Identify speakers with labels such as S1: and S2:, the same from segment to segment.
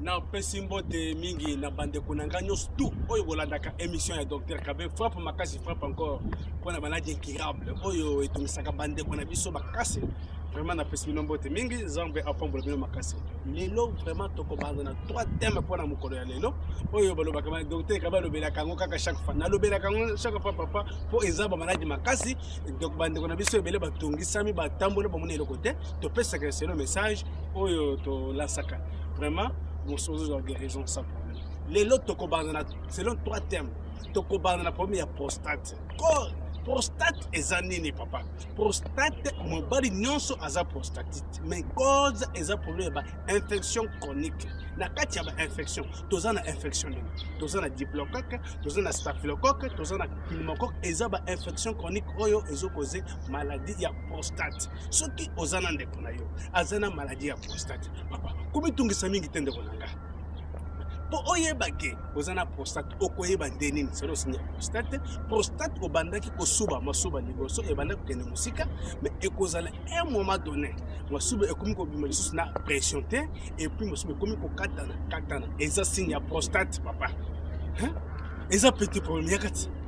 S1: napesi mbote mingi na bandeko na ngai nyonso tu oyo bolandaka émission ya docteur kabe frappe makasi frappe encore mpo na maladi incurable oyo etungisaka bandeko na biso makasi vraiment napesi bino mbote mingi nzambe apambola bino makasi lelo vraiment tokobanda na trois thème mpo na mokolo ya lelo oyo balobaka ba docteur kabe alobelaka yango kaka chaque fois nalobelaka yango chaque fois papa mpo eza bamaladi makasi donc bandeko na biso ebele batungisami batamboli bamoni eloko te topesaka eselo message oyo to lasaka vraiment bosozo za guérison sans problème lelo tokobanda na selon trois termes tokobanda na problème ya prostate corps prostate eza nini papa prostate mobali nyonso aza prostatite mais cause eza problème ya bainfection chronique na kati ya bainfection toza na infection nini toza na diplocoque toza na staphylocoque toza na pneumocoque eza bainfection chronique oyo ezokoze maladie ya prostate soki oza na ndeko na yo aza na maladie ya prostate papa komitungisa mingi te ndeko na nga mpo oyeba ke oza na prostate okoyeba nde nini selo osini ya prostate prostate obandaki kosuba masuba liboso ebandaki kokende mosika me ekozala un moment donné masuba ekomi kobima lisusu na pression te epuis masuba ekomi kokatana katana eza signe ya prostate papa eza petit problème ya kati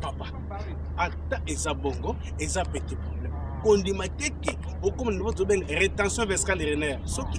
S1: papa ata eza bongo eza petit problème kondima te ke okoma na bato ben rétention vescale rener soki